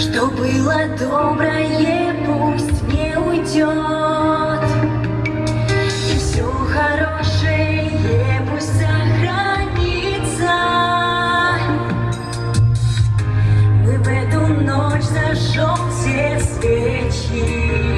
Что было доброе, пусть не уйдет. И все хорошее пусть сохранится. Мы в эту ночь зажжем все свечи.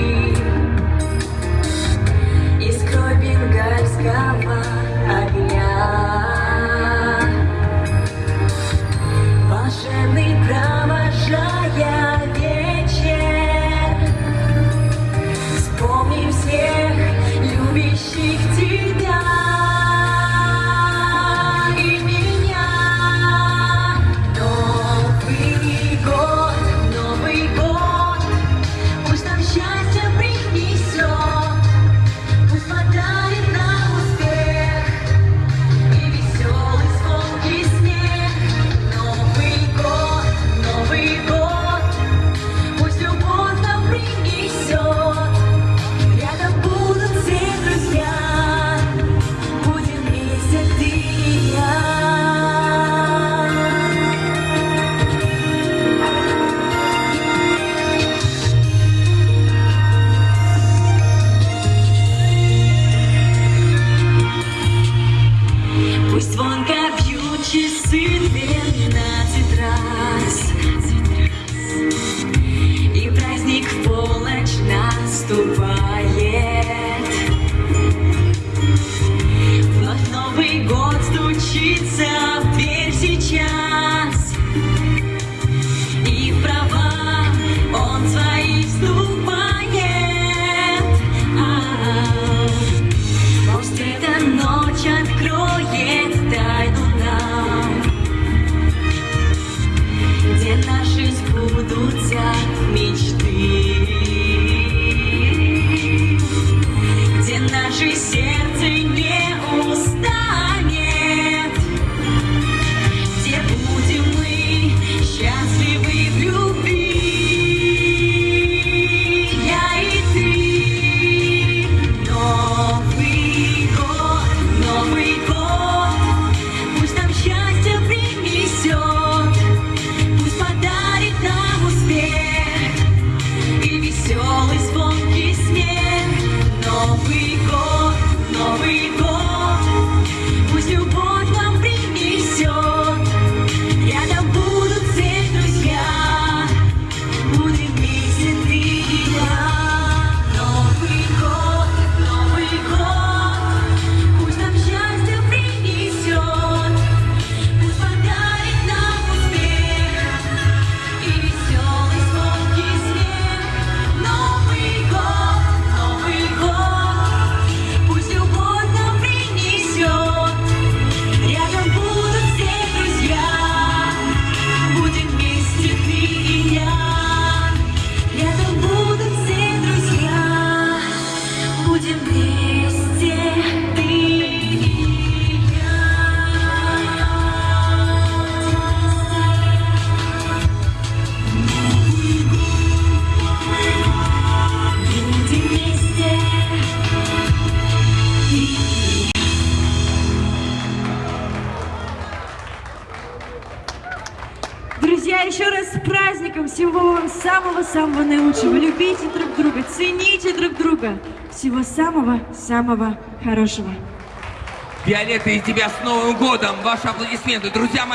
лучший сеть. праздником, символом самого-самого наилучшего. Любите друг друга, цените друг друга всего самого-самого хорошего. Виолетта, и тебя с Новым годом! Ваши аплодисменты, друзья мои!